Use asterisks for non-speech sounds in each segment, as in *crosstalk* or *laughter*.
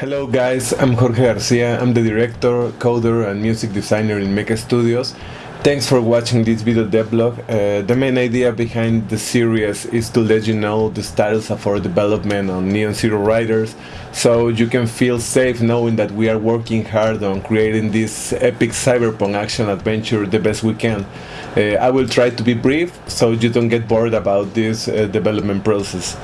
Hello guys, I'm Jorge Garcia, I'm the director, coder and music designer in Mecha Studios. Thanks for watching this video devlog. Uh, the main idea behind the series is to let you know the status of our development on Neon City Riders so you can feel safe knowing that we are working hard on creating this epic cyberpunk action adventure the best we can. Uh, I will try to be brief so you don't get bored about this uh, development process.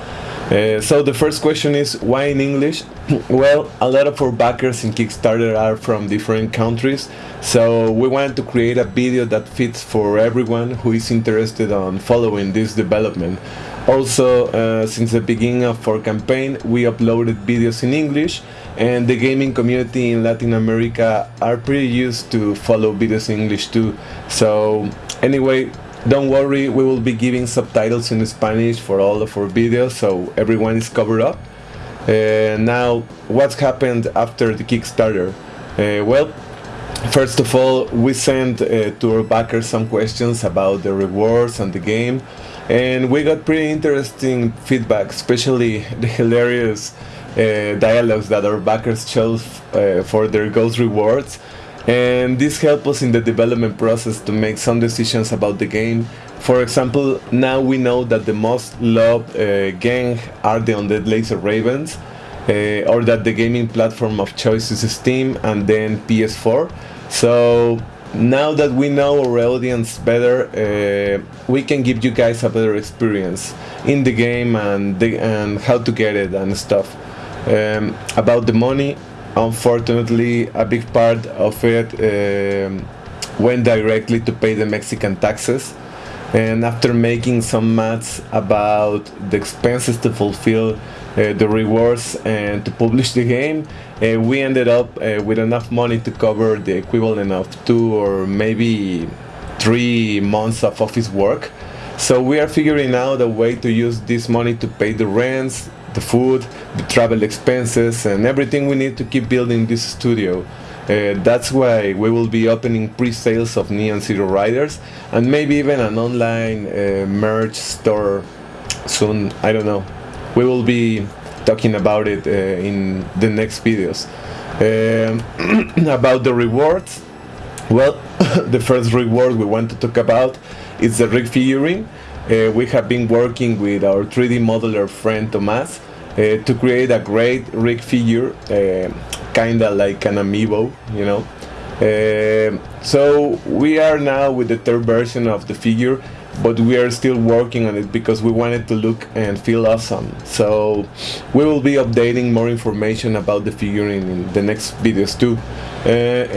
Uh, so the first question is why in English? *laughs* well, a lot of our backers in Kickstarter are from different countries, so we wanted to create a video that fits for everyone who is interested on following this development. Also, uh, since the beginning of our campaign, we uploaded videos in English, and the gaming community in Latin America are pretty used to follow videos in English too. So anyway, don't worry, we will be giving subtitles in Spanish for all of our videos, so everyone is covered up. Uh, now, what's happened after the Kickstarter? Uh, well, first of all, we sent uh, to our backers some questions about the rewards and the game, and we got pretty interesting feedback, especially *laughs* the hilarious uh, dialogues that our backers chose uh, for their ghost rewards and this helped us in the development process to make some decisions about the game. For example, now we know that the most loved uh, gang are the Undead Laser Ravens, uh, or that the gaming platform of choice is Steam and then PS4. So now that we know our audience better, uh, we can give you guys a better experience in the game and, the, and how to get it and stuff. Um, about the money, unfortunately a big part of it um, went directly to pay the Mexican taxes and after making some maths about the expenses to fulfill uh, the rewards and to publish the game uh, we ended up uh, with enough money to cover the equivalent of two or maybe three months of office work so we are figuring out a way to use this money to pay the rents the food, the travel expenses, and everything we need to keep building this studio. Uh, that's why we will be opening pre-sales of Neon City Riders and maybe even an online uh, merch store soon. I don't know. We will be talking about it uh, in the next videos. Um, *clears throat* about the rewards, well, *laughs* the first reward we want to talk about is the rig figurine. Uh, we have been working with our 3D modeler friend Tomas uh, to create a great rig figure, uh, kinda like an amiibo, you know. Uh, so we are now with the third version of the figure, but we are still working on it because we want it to look and feel awesome. So we will be updating more information about the figurine in the next videos too. Uh,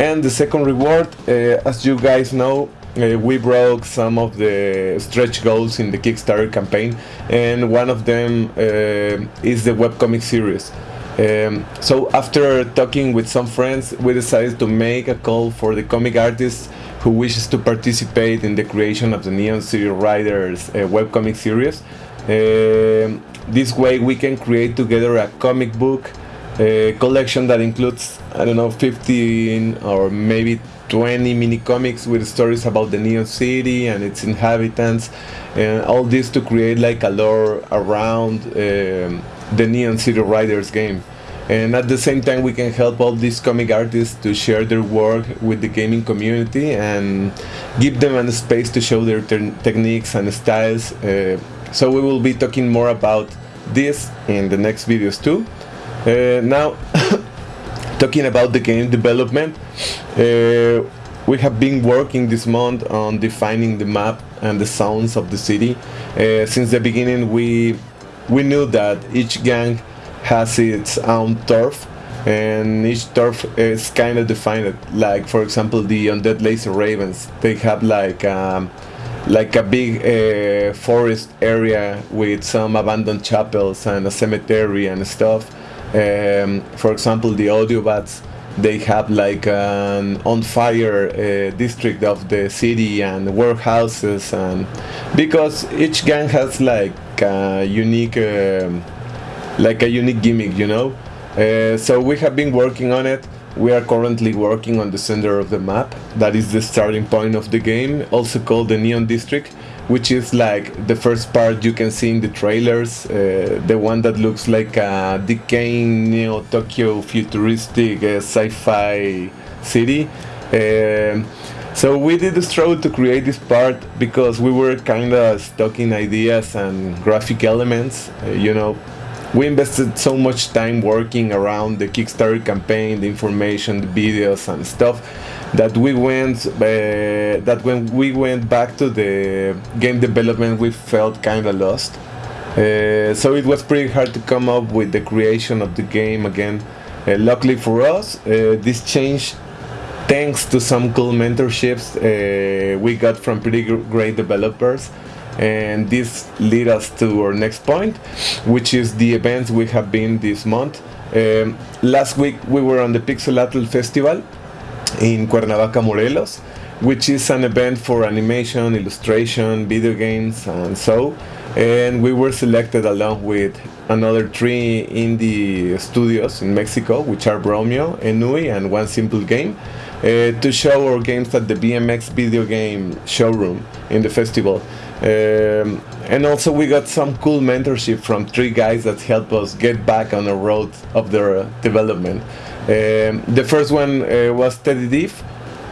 and the second reward, uh, as you guys know, we broke some of the stretch goals in the Kickstarter campaign, and one of them is the webcomic series. Um, so after talking with some friends, we decided to make a call for the comic artists who wishes to participate in the creation of the Neon City Riders uh, webcomic series. Um, this way we can create together a comic book uh, collection that includes, I don't know, 15 or maybe 20 mini comics with stories about the Neon City and its inhabitants, and all this to create like a lore around um, the Neon City Riders game. And at the same time, we can help all these comic artists to share their work with the gaming community and give them a space to show their techniques and styles. Uh, so we will be talking more about this in the next videos too. Uh, now, *coughs* talking about the game development, uh, we have been working this month on defining the map and the sounds of the city. Uh, since the beginning, we we knew that each gang has its own turf, and each turf is kind of defined. Like for example, the undead laser ravens, they have like. Um, like a big uh, forest area with some abandoned chapels and a cemetery and stuff. Um, for example, the Audiobats, they have like an on fire uh, district of the city and warehouses and because each gang has like a unique uh, like a unique gimmick you know? Uh, so we have been working on it. We are currently working on the center of the map. That is the starting point of the game also called the neon district which is like the first part you can see in the trailers, uh, the one that looks like a decaying Neo Tokyo futuristic uh, sci-fi city. So we did the struggle to create this part because we were kind of stuck in ideas and graphic elements. Uh, you know, we invested so much time working around the Kickstarter campaign, the information, the videos and stuff that we went uh, that when we went back to the game development we felt kind of lost uh, so it was pretty hard to come up with the creation of the game again uh, luckily for us uh, this changed thanks to some cool mentorships uh, we got from pretty great developers. And this lead us to our next point which is the events we have been this month. Um, last week we were on the Pixelatl festival in Cuernavaca, Morelos, which is an event for animation, illustration, video games, and so. And we were selected along with another three indie studios in Mexico, which are Bromio, Enui, and One Simple Game, uh, to show our games at the BMX video game showroom in the festival. Um, and also we got some cool mentorship from three guys that helped us get back on the road of their development. Um, the first one uh, was Teddy Dief.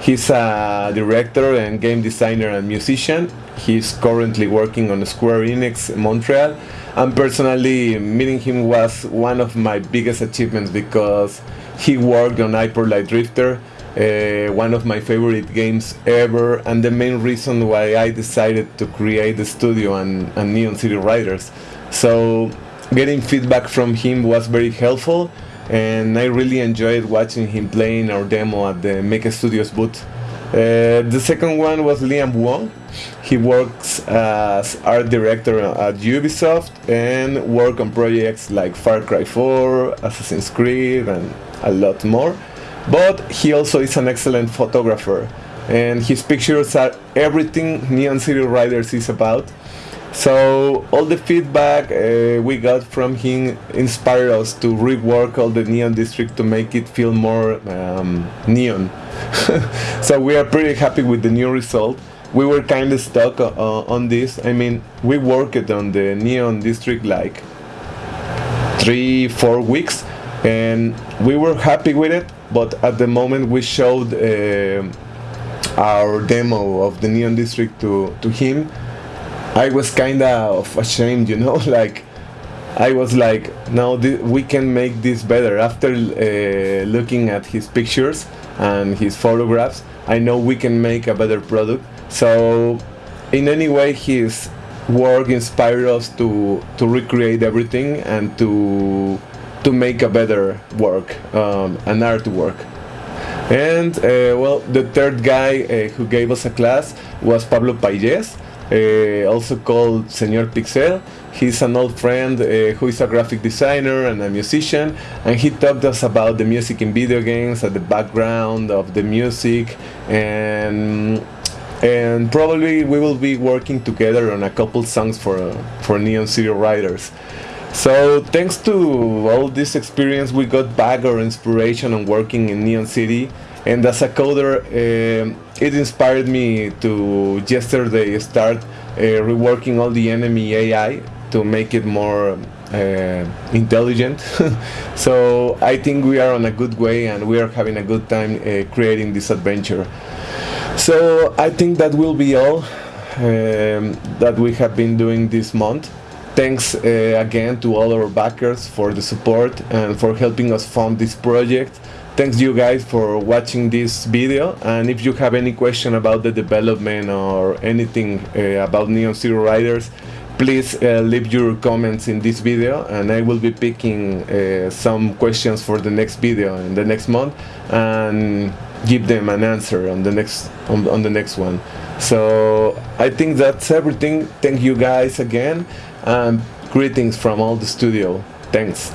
He's a director and game designer and musician. He's currently working on Square Enix Montreal. And personally, meeting him was one of my biggest achievements because he worked on Hyper Light Drifter, uh, one of my favorite games ever, and the main reason why I decided to create the studio and, and Neon City Riders. So, getting feedback from him was very helpful and I really enjoyed watching him playing our demo at the Mecha Studios booth. Uh, the second one was Liam Wong. He works as art director at Ubisoft and work on projects like Far Cry 4, Assassin's Creed, and a lot more. But he also is an excellent photographer, and his pictures are everything Neon City Riders is about. So all the feedback uh, we got from him inspired us to rework all the neon district to make it feel more um, neon. *laughs* so we are pretty happy with the new result. We were kind of stuck uh, on this. I mean, we worked on the neon district like three, four weeks, and we were happy with it. But at the moment we showed uh, our demo of the neon district to to him I was kind of ashamed, you know, *laughs* like I was like, no, we can make this better. After uh, looking at his pictures and his photographs, I know we can make a better product. So, in any way, his work inspired us to to recreate everything and to to make a better work, um, an artwork. And uh, well, the third guy uh, who gave us a class was Pablo Payes uh, also called Senor Pixel. He's an old friend uh, who is a graphic designer and a musician, and he talked us about the music in video games, and the background of the music, and and probably we will be working together on a couple songs for for Neon City Riders. So thanks to all this experience, we got back our inspiration on working in Neon City. And as a coder uh, it inspired me to yesterday start uh, reworking all the enemy AI to make it more uh, intelligent. *laughs* So I think we are on a good way and we are having a good time creating this adventure. So I think that will be all um, that we have been doing this month thanks uh, again to all our backers for the support and for helping us fund this project. Thanks you guys for watching this video and if you have any question about the development or anything uh, about Neon City Riders please uh, leave your comments in this video and I will be picking uh, some questions for the next video in the next month and give them an answer on the next on, on the next one. So I think that's everything. Thank you guys again and greetings from all the studio. Thanks